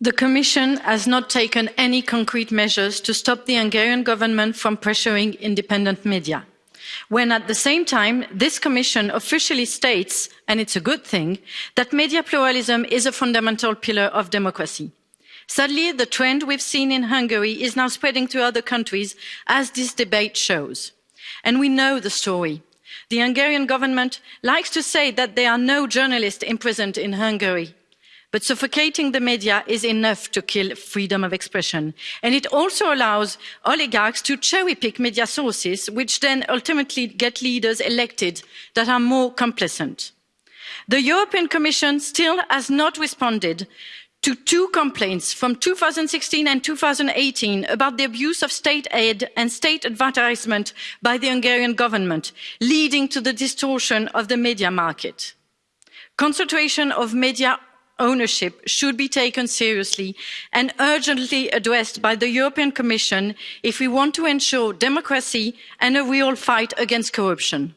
The Commission has not taken any concrete measures to stop the Hungarian Government from pressuring independent media, when at the same time this Commission officially states and it's a good thing that media pluralism is a fundamental pillar of democracy. Sadly, the trend we've seen in Hungary is now spreading to other countries, as this debate shows. And we know the story. The Hungarian Government likes to say that there are no journalists imprisoned in Hungary but suffocating the media is enough to kill freedom of expression and it also allows oligarchs to cherry pick media sources which then ultimately get leaders elected that are more complacent. the european commission still has not responded to two complaints from 2016 and 2018 about the abuse of state aid and state advertisement by the hungarian government leading to the distortion of the media market. concentration of media ownership should be taken seriously and urgently addressed by the european commission if we want to ensure democracy and a real fight against corruption.